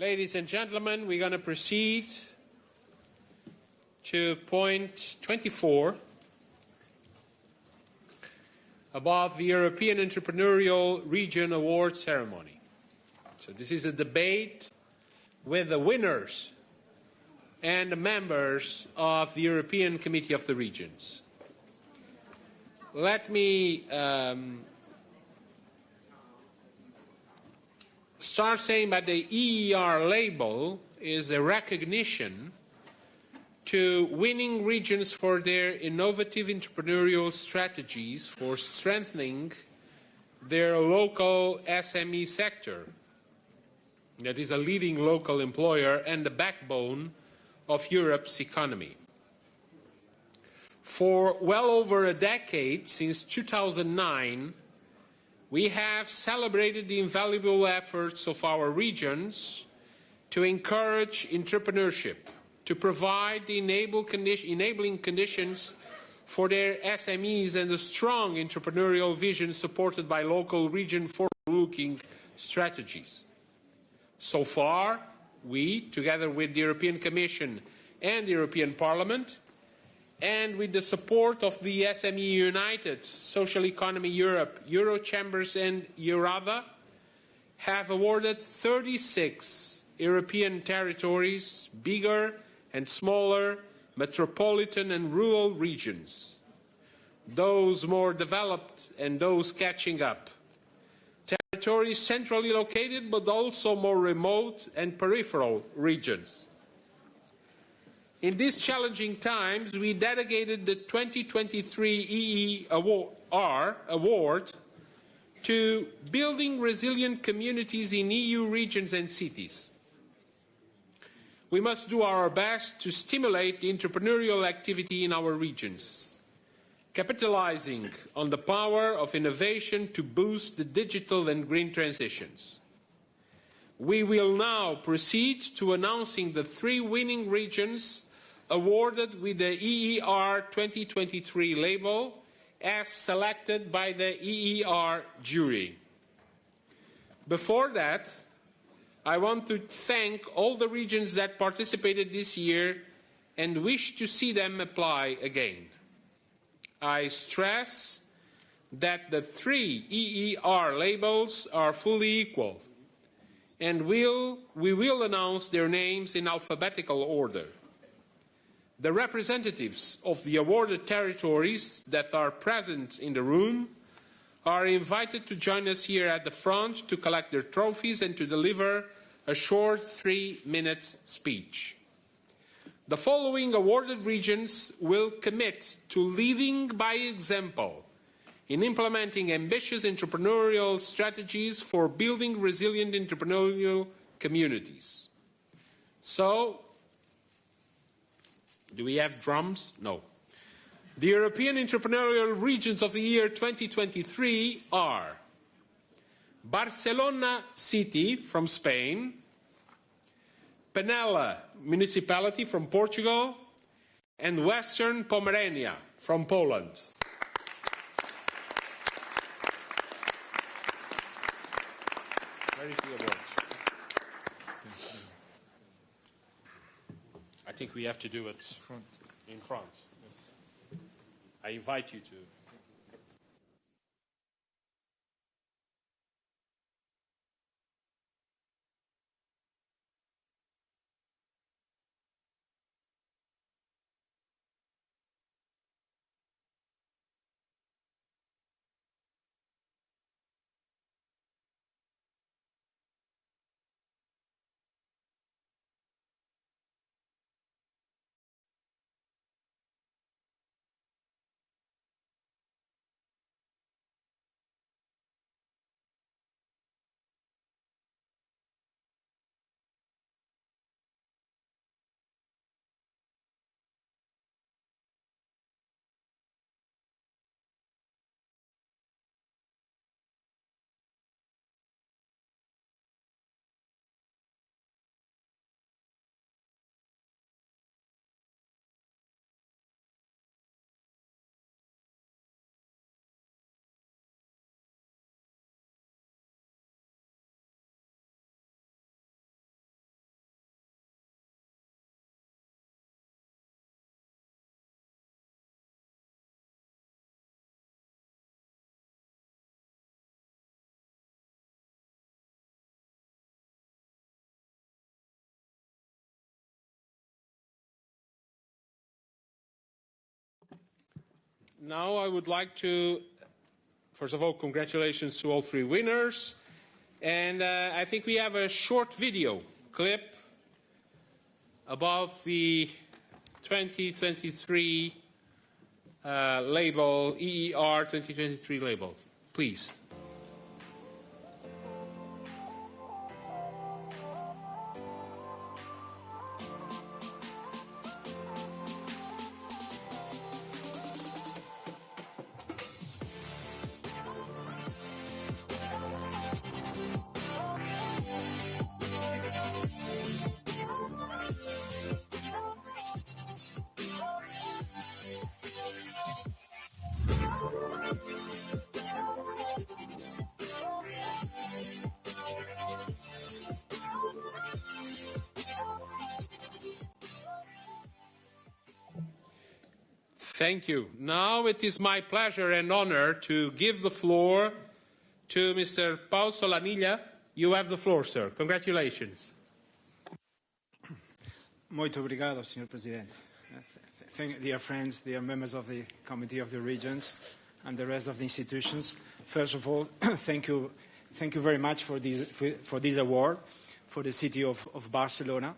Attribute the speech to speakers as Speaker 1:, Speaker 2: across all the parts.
Speaker 1: Ladies and gentlemen, we're going to proceed to point 24 about the European Entrepreneurial Region Award ceremony. So this is a debate with the winners and the members of the European Committee of the Regions. Let me um, start saying that the EER label is a recognition to winning regions for their innovative entrepreneurial strategies for strengthening their local SME sector. That is a leading local employer and the backbone of Europe's economy. For well over a decade, since 2009, we have celebrated the invaluable efforts of our regions to encourage entrepreneurship, to provide the enable condi enabling conditions for their SMEs and the strong entrepreneurial vision supported by local region forward-looking strategies. So far, we, together with the European Commission and the European Parliament, and with the support of the SME United, Social Economy Europe, Eurochambres and EURADA, have awarded 36 European territories, bigger and smaller, metropolitan and rural regions, those more developed and those catching up, territories centrally located but also more remote and peripheral regions in these challenging times, we dedicated the 2023 EER award to building resilient communities in EU regions and cities. We must do our best to stimulate the entrepreneurial activity in our regions, capitalizing on the power of innovation to boost the digital and green transitions. We will now proceed to announcing the three winning regions awarded with the EER 2023 label as selected by the EER jury. Before that, I want to thank all the regions that participated this year and wish to see them apply again. I stress that the three EER labels are fully equal and we'll, we will announce their names in alphabetical order. The representatives of the awarded territories that are present in the room are invited to join us here at the front to collect their trophies and to deliver a short three-minute speech. The following awarded regions will commit to leading by example in implementing ambitious entrepreneurial strategies for building resilient entrepreneurial communities. So, do we have drums? No. The European entrepreneurial regions of the year 2023 are Barcelona City from Spain, Penela Municipality from Portugal, and Western Pomerania from Poland. Where is the think we have to do it in front. I invite you to. Now I would like to, first of all, congratulations to all three winners. And uh, I think we have a short video clip about the 2023 uh, label, EER 2023 label. Please. Thank you. Now it is my pleasure and honor to give the floor to Mr. Pau Solanilla. You have the floor, sir. Congratulations.
Speaker 2: Muito obrigado, Sr. Presidente. Dear friends, dear members of the Committee of the Regions and the rest of the institutions, first of all, thank you, thank you very much for this, for, for this award for the city of, of Barcelona.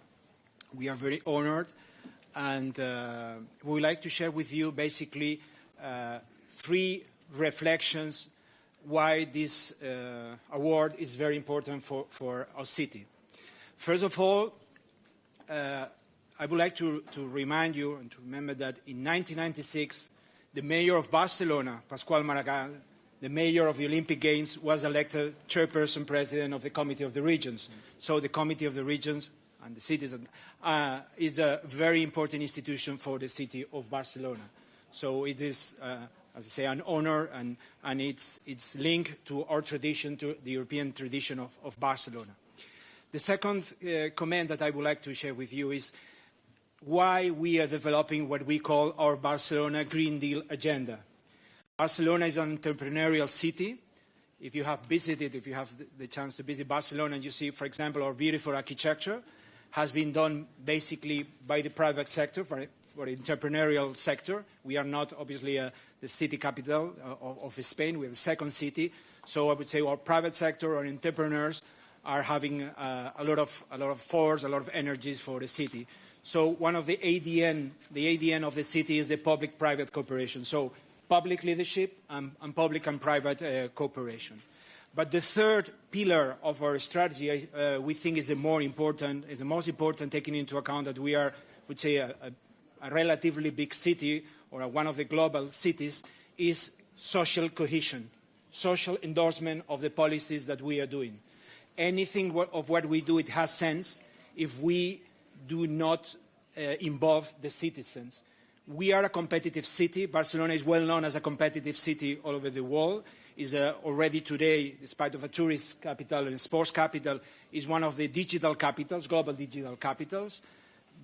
Speaker 2: We are very honored and uh, we would like to share with you basically uh, three reflections why this uh, award is very important for, for our city. First of all, uh, I would like to, to remind you and to remember that in 1996, the mayor of Barcelona, Pasqual Maragall, the mayor of the Olympic Games, was elected chairperson president of the Committee of the Regions. So the Committee of the Regions and the citizen uh, is a very important institution for the city of Barcelona. So it is, uh, as I say, an honor and, and it's, it's linked to our tradition, to the European tradition of, of Barcelona. The second uh, comment that I would like to share with you is why we are developing what we call our Barcelona Green Deal agenda. Barcelona is an entrepreneurial city. If you have visited, if you have the chance to visit Barcelona and you see, for example, our beautiful architecture, has been done basically by the private sector, for, for entrepreneurial sector. We are not obviously uh, the city capital uh, of, of, Spain, we're the second city. So I would say our private sector, our entrepreneurs are having uh, a, lot of, a lot of force, a lot of energies for the city. So one of the ADN, the ADN of the city is the public-private cooperation. So public leadership and, and public and private uh, cooperation. But the third pillar of our strategy, uh, we think is the more important, is the most important, taking into account that we are, would say, a, a, a relatively big city or one of the global cities, is social cohesion, social endorsement of the policies that we are doing. Anything of what we do, it has sense if we do not uh, involve the citizens. We are a competitive city. Barcelona is well known as a competitive city all over the world is uh, already today, despite of a tourist capital and sports capital, is one of the digital capitals, global digital capitals.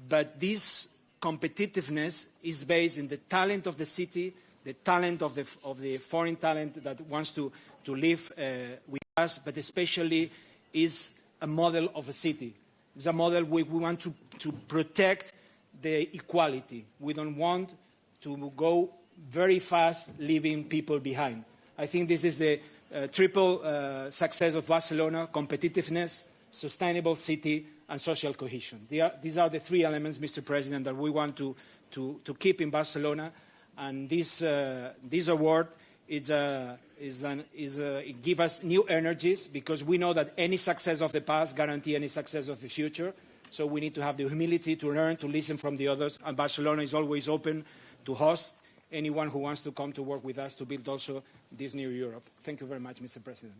Speaker 2: But this competitiveness is based in the talent of the city, the talent of the, of the foreign talent that wants to, to live uh, with us, but especially is a model of a city. It's a model we, we want to, to protect the equality. We don't want to go very fast leaving people behind. I think this is the uh, triple uh, success of Barcelona, competitiveness, sustainable city, and social cohesion. Are, these are the three elements, Mr. President, that we want to, to, to keep in Barcelona. And this, uh, this award is, uh, is, an, is uh, it gives us new energies because we know that any success of the past guarantee any success of the future. So we need to have the humility to learn, to listen from the others. And Barcelona is always open to host anyone who wants to come to work with us to build also this new Europe. Thank you very much, Mr. President.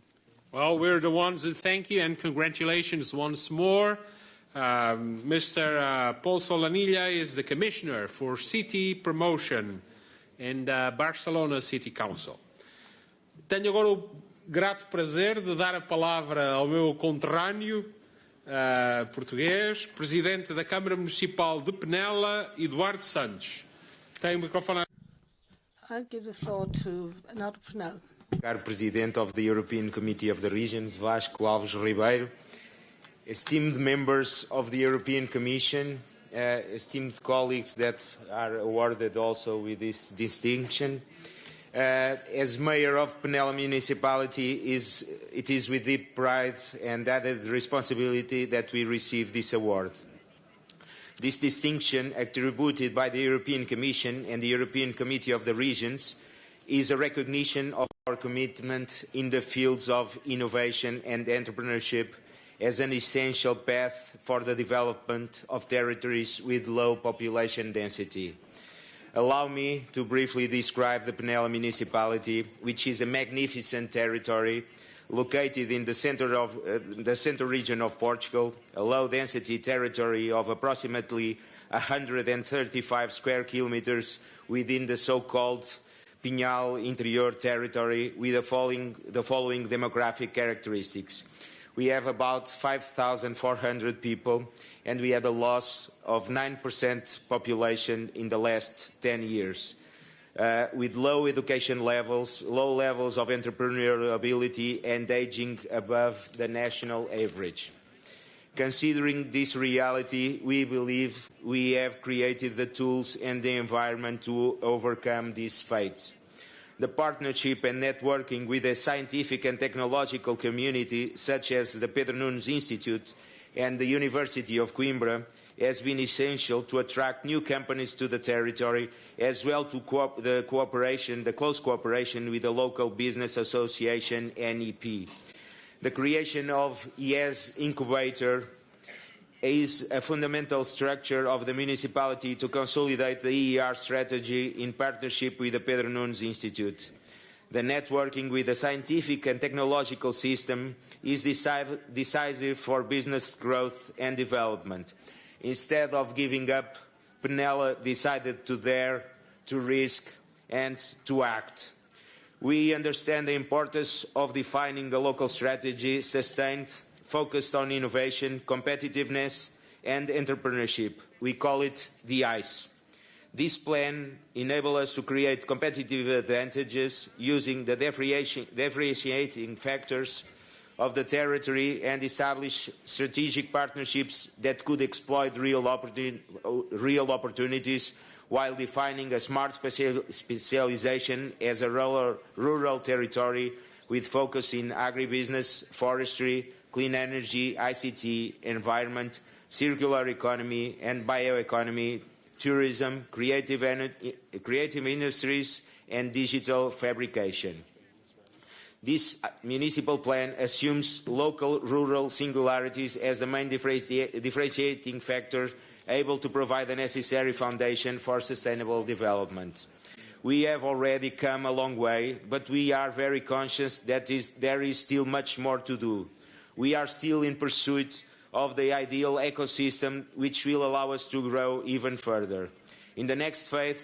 Speaker 1: Well, we're the ones who thank you and congratulations once more. Um, Mr. Uh, Pau Solanilla is the Commissioner for City Promotion in the Barcelona City Council. Tenho agora o grato prazer de dar a palavra ao meu conterrâneo uh, português, Presidente da Câmara Municipal de Penela, Eduardo Santos. Tem o microfone.
Speaker 3: I'll give the floor to Renato Prunel.
Speaker 4: Caro President of the European Committee of the Regions, Vasco Alves Ribeiro, esteemed members of the European Commission, uh, esteemed colleagues that are awarded also with this distinction. Uh, Uh, as mayor of Penela municipality, is, it is with deep pride and added responsibility that we receive this award. This distinction, attributed by the European Commission and the European Committee of the Regions, is a recognition of our commitment in the fields of innovation and entrepreneurship as an essential path for the development of territories with low population density. Allow me to briefly describe the Penela municipality, which is a magnificent territory located in the center of uh, the central region of Portugal, a low-density territory of approximately 135 square kilometers within the so-called Pinhal interior territory with the following, the following demographic characteristics. We have about 5,400 people and we had a loss of 9% population in the last 10 years. Uh, with low education levels, low levels of entrepreneurial ability and aging above the national average. Considering this reality, we believe we have created the tools and the environment to overcome this fate. The partnership and networking with the scientific and technological community, such as the Pedro Nunes Institute and the University of Coimbra, has been essential to attract new companies to the territory, as well to co the cooperation, the close cooperation with the local business association, NEP. The creation of ES Incubator is a fundamental structure of the municipality to consolidate the EER strategy in partnership with the Pedro Nunes Institute. The networking with the scientific and technological system is decisive for business growth and development. Instead of giving up, Penela decided to dare, to risk, and to act. We understand the importance of defining a local strategy sustained, focused on innovation, competitiveness, and entrepreneurship. We call it the ICE. This plan enables us to create competitive advantages using the differentiating factors of the territory and establish strategic partnerships that could exploit real, opportun real opportunities while defining a smart special specialization as a rural, rural territory with focus in agribusiness, forestry, clean energy, ICT, environment, circular economy and bioeconomy, tourism, creative, creative industries, and digital fabrication. This uh, municipal plan assumes local rural singularities as the main differentiating factor able to provide the necessary foundation for sustainable development. We have already come a long way, but we are very conscious that is, there is still much more to do. We are still in pursuit of the ideal ecosystem which will allow us to grow even further. In the next phase,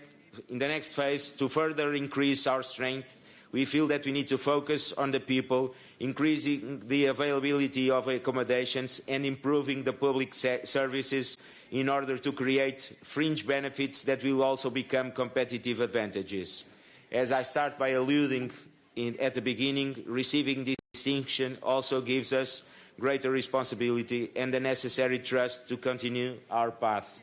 Speaker 4: in the next phase to further increase our strength, we feel that we need to focus on the people, increasing the availability of accommodations and improving the public services in order to create fringe benefits that will also become competitive advantages. As I start by alluding in, at the beginning, receiving this distinction also gives us greater responsibility and the necessary trust to continue our path.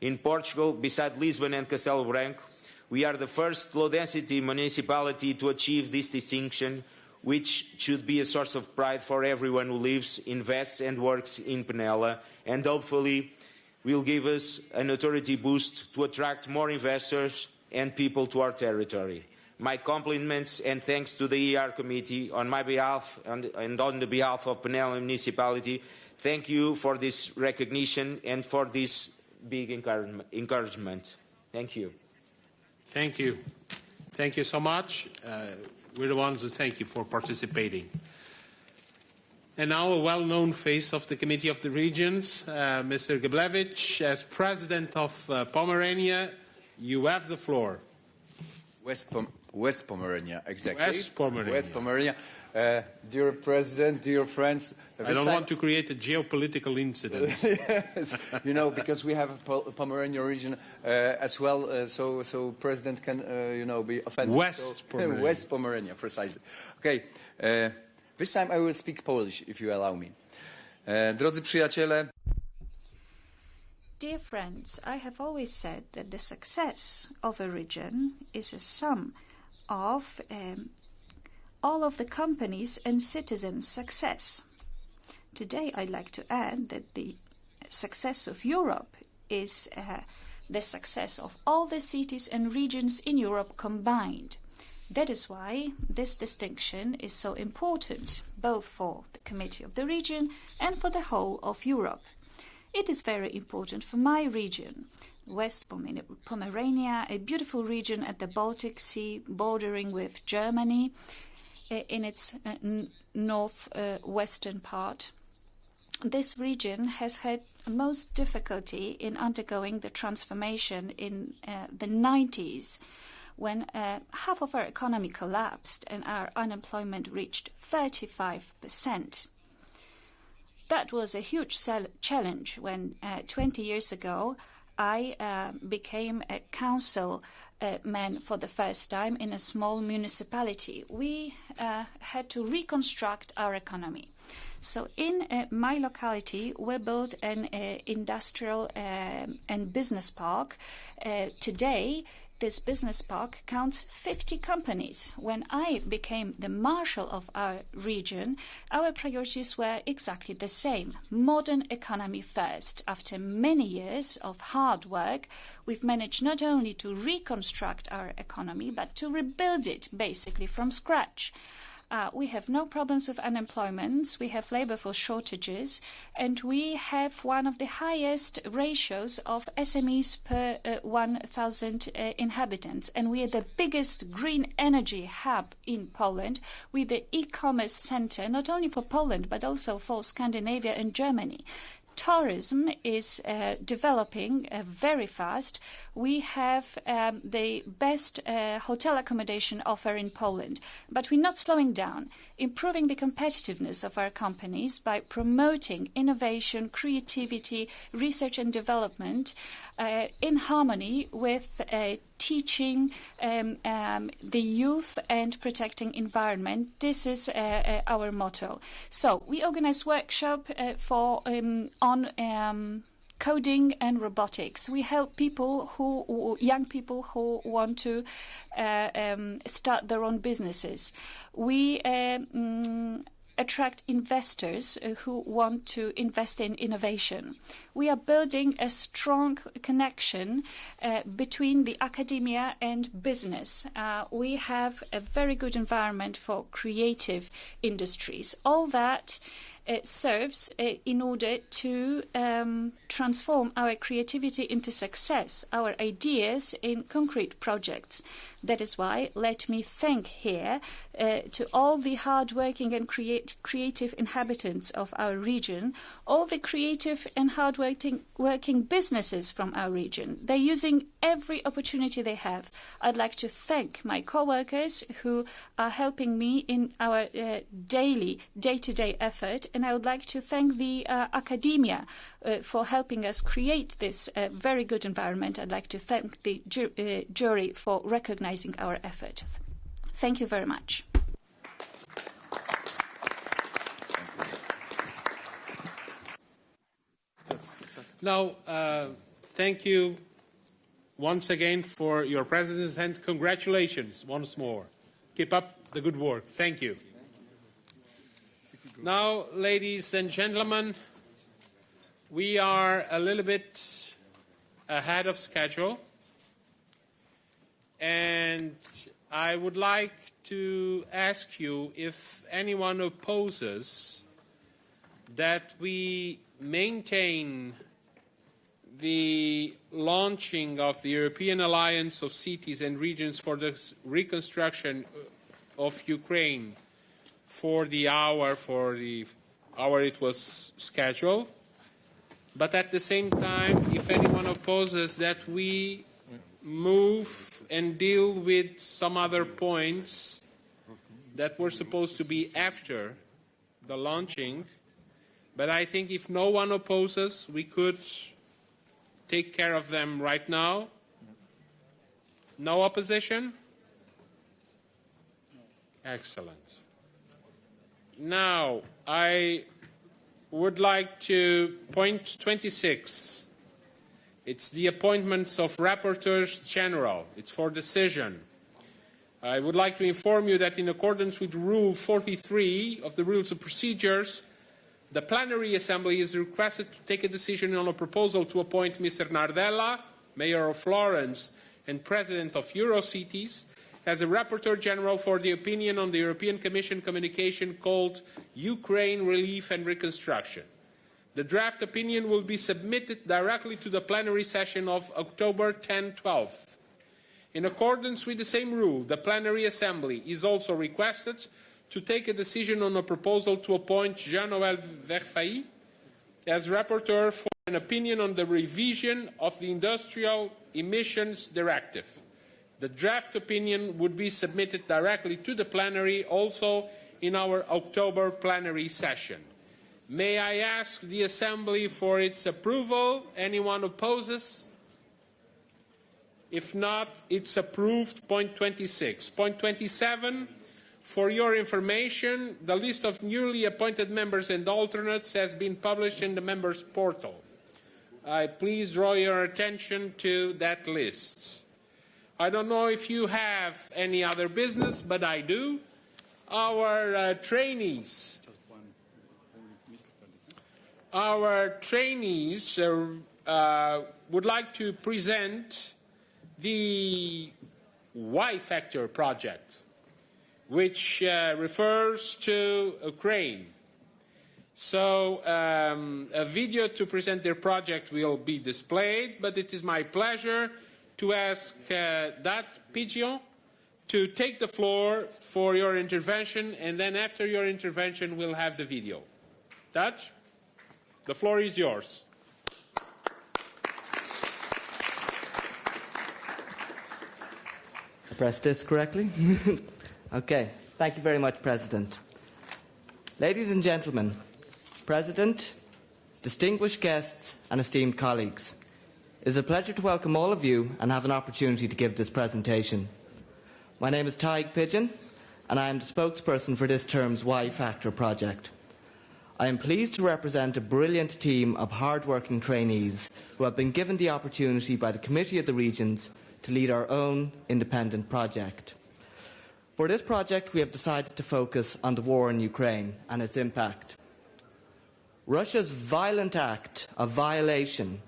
Speaker 4: In Portugal, beside Lisbon and Castelo Branco, we are the first low-density municipality to achieve this distinction, which should be a source of pride for everyone who lives, invests and works in Penela, and hopefully will give us an authority boost to attract more investors and people to our territory. My compliments and thanks to the ER Committee on my behalf and, and on the behalf of Penela Municipality. Thank you for this recognition and for this big encouragement. Thank you.
Speaker 1: Thank you. Thank you so much. Uh, we're the ones who thank you for participating. And now a well-known face of the Committee of the Regions, uh, Mr. Geblewicz, as President of uh, Pomerania, you have the floor.
Speaker 5: West, Pom West Pomerania, exactly.
Speaker 1: West Pomerania.
Speaker 5: West Pomerania. Uh, dear President, dear friends.
Speaker 1: I don't want to create a geopolitical incident.
Speaker 5: yes, you know, because we have a Pomerania region uh, as well, uh, so so President can, uh, you know, be offended.
Speaker 1: West
Speaker 5: so,
Speaker 1: Pomerania.
Speaker 5: West Pomerania, precisely. Okay, uh, this time I will speak Polish, if you allow me. Uh, drodzy przyjaciele,
Speaker 6: Dear friends, I have always said that the success of a region is a sum of um, all of the companies and citizens' success. Today, I'd like to add that the success of Europe is uh, the success of all the cities and regions in Europe combined. That is why this distinction is so important, both for the Committee of the Region and for the whole of Europe. It is very important for my region, West Pomerania, a beautiful region at the Baltic Sea bordering with Germany uh, in its uh, northwestern uh, part. This region has had most difficulty in undergoing the transformation in the 90s when half of our economy collapsed and our unemployment reached 35%. That was a huge challenge when uh, 20 years ago I uh, became a council uh, man for the first time in a small municipality. We had to reconstruct our economy. So in my locality, we built an industrial and business park. Today, this business park counts 50 companies. When I became the marshal of our region, our priorities were exactly the same. Modern economy first. After many years of hard work, we've managed not only to reconstruct our economy, but to rebuild it basically from scratch. Uh, we have no problems with unemployment. We have labor force shortages, and we have one of the highest ratios of SMEs per uh, 1,000 uh, inhabitants. And we are the biggest green energy hub in Poland. We're the e-commerce center, not only for Poland, but also for Scandinavia and Germany tourism is uh, developing uh, very fast. We have um, the best uh, hotel accommodation offer in Poland, but we're not slowing down, improving the competitiveness of our companies by promoting innovation, creativity, research and development uh, in harmony with uh, teaching um, um, the youth and protecting environment. This is uh, uh, our motto. So we organize workshop uh, for um, on um, coding and robotics. We help people who, young people who want to uh, um, start their own businesses. We um, attract investors uh, who want to invest in innovation. We are building a strong connection uh, between the academia and business. Uh, we have a very good environment for creative industries. All that serves uh, in order to um, transform our creativity into success, our ideas in concrete projects. That is why let me thank here uh, to all the hardworking and create, creative inhabitants of our region, all the creative and hardworking working businesses from our region. They're using every opportunity they have. I'd like to thank my co-workers who are helping me in our uh, daily, day-to-day -day effort, and I would like to thank the uh, academia uh, for helping us create this uh, very good environment. I'd like to thank the ju uh, jury for recognizing our effort. Thank you very much.
Speaker 1: Now, uh, thank you once again for your presence and congratulations once more. Keep up the good work. Thank you. Now, ladies and gentlemen, we are a little bit ahead of schedule. And I would like to ask you if anyone opposes that we maintain the launching of the European Alliance of Cities and Regions for the reconstruction of Ukraine for the hour for the hour it was scheduled. But at the same time, if anyone opposes that we move and deal with some other points that were supposed to be after the launching, but I think if no one opposes, we could take care of them right now. No opposition? Excellent. Now, I would like to point 26. It's the appointments of rapporteurs general. It's for decision. I would like to inform you that in accordance with Rule 43 of the Rules of Procedures, the plenary assembly is requested to take a decision on a proposal to appoint Mr. Nardella, Mayor of Florence and President of Eurocities, as a Rapporteur General for the opinion on the European Commission communication called Ukraine Relief and Reconstruction. The draft opinion will be submitted directly to the plenary session of October 10-12. In accordance with the same rule, the plenary assembly is also requested to take a decision on a proposal to appoint Jean-Noël Verfaillie as rapporteur for an opinion on the revision of the Industrial Emissions Directive. The draft opinion would be submitted directly to the plenary also in our October plenary session. May I ask the Assembly for its approval? Anyone opposes? If not, it's approved. Point 26. Point 27. For your information, the list of newly appointed members and alternates has been published in the members' portal. I please draw your attention to that list. I don't know if you have any other business, but I do. Our uh, trainees, our trainees uh, uh, would like to present the Y Factor project which uh, refers to Ukraine. So um, a video to present their project will be displayed, but it is my pleasure to ask uh, that Pigeon to take the floor for your intervention, and then after your intervention, we'll have the video. Dutch, the floor is yours.
Speaker 7: Press this correctly? Okay, thank you very much, President. Ladies and gentlemen, President, distinguished guests and esteemed colleagues, it is a pleasure to welcome all of you and have an opportunity to give this presentation. My name is Tyg Pigeon and I am the spokesperson for this term's Y Factor project. I am pleased to represent a brilliant team of hard-working trainees who have been given the opportunity by the Committee of the Regions to lead our own independent project. For this project, we have decided to focus on the war in Ukraine and its impact. Russia's violent act of violation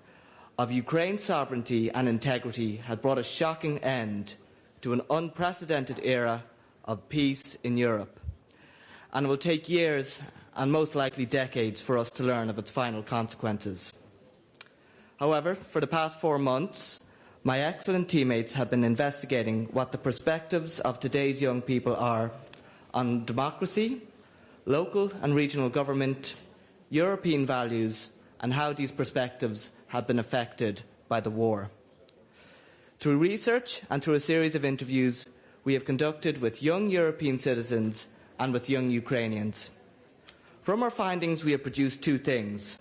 Speaker 7: of Ukraine's sovereignty and integrity has brought a shocking end to an unprecedented era of peace in Europe. And it will take years and most likely decades for us to learn of its final consequences. However, for the past four months, my excellent teammates have been investigating what the perspectives of today's young people are on democracy, local and regional government, European values, and how these perspectives have been affected by the war. Through research and through a series of interviews we have conducted with young European citizens and with young Ukrainians. From our findings, we have produced two things.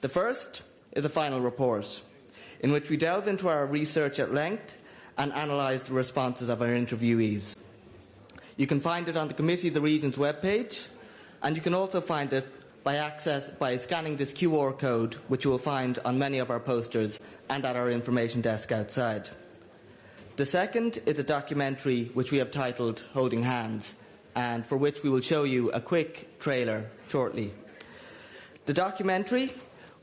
Speaker 7: The first is a final report in which we delve into our research at length and analyse the responses of our interviewees. You can find it on the Committee of the Regions webpage, and you can also find it by access by scanning this QR code, which you will find on many of our posters and at our information desk outside. The second is a documentary which we have titled Holding Hands, and for which we will show you a quick trailer shortly. The documentary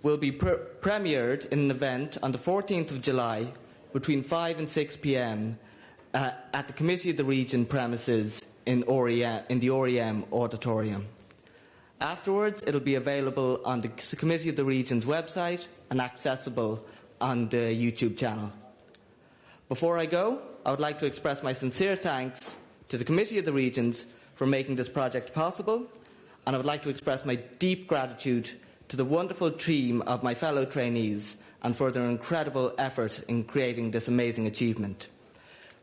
Speaker 7: will be pre premiered in an event on the 14th of July between 5 and 6 p.m. Uh, at the Committee of the Region premises in, in the OREM auditorium. Afterwards, it will be available on the Committee of the Region's website and accessible on the YouTube channel. Before I go, I would like to express my sincere thanks to the Committee of the Regions for making this project possible, and I would like to express my deep gratitude to the wonderful team of my fellow trainees and for their incredible effort in creating this amazing achievement.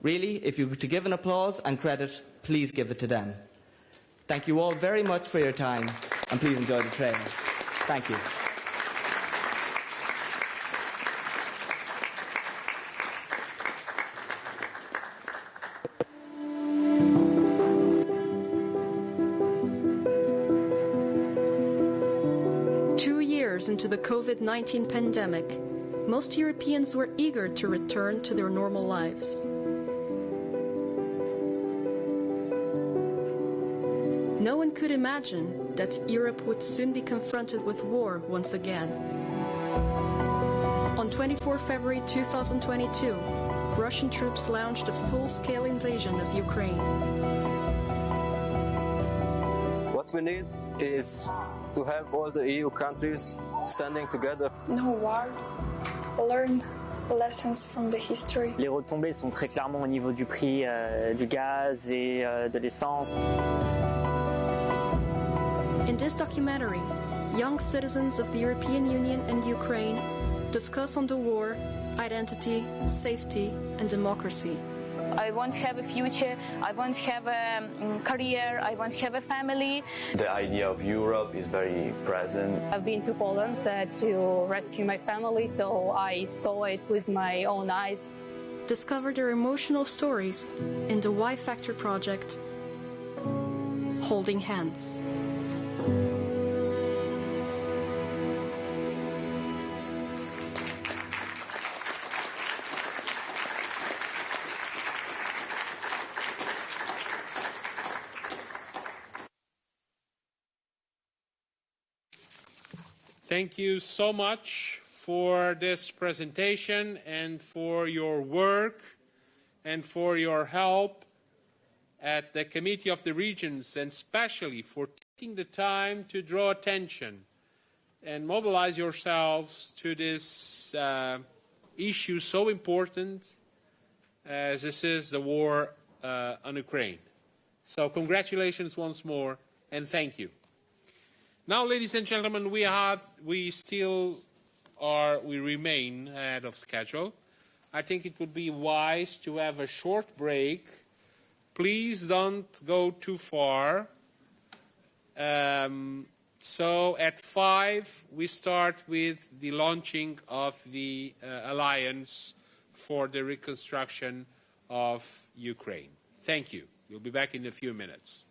Speaker 7: Really, if you were to give an applause and credit, please give it to them. Thank you all very much for your time and please enjoy the training. Thank you.
Speaker 8: Into the COVID 19 pandemic, most Europeans were eager to return to their normal lives. No one could imagine that Europe would soon be confronted with war once again. On 24 February 2022, Russian troops launched a full-scale invasion of Ukraine.
Speaker 9: What we need is to have all the EU countries standing together.
Speaker 10: No war. Learn lessons from the history.
Speaker 11: Les retombées sont très clairement au niveau du prix euh, du gaz et euh, de l'essence.
Speaker 8: In this documentary, young citizens of the European Union and Ukraine discuss on the war, identity, safety, and democracy.
Speaker 12: I want to have a future, I want to have a um, career, I want to have a family.
Speaker 13: The idea of Europe is very present.
Speaker 14: I've been to Poland uh, to rescue my family, so I saw it with my own eyes.
Speaker 8: Discover their emotional stories in the Y Factor project, Holding Hands.
Speaker 1: Thank you so much for this presentation and for your work and for your help at the Committee of the Regions and especially for taking the time to draw attention and mobilize yourselves to this uh, issue so important as this is the war uh, on Ukraine. So congratulations once more and thank you. Now, ladies and gentlemen, we have, we still are, we remain ahead of schedule. I think it would be wise to have a short break. Please don't go too far. Um, so at five, we start with the launching of the uh, Alliance for the Reconstruction of Ukraine. Thank you. We'll be back in a few minutes.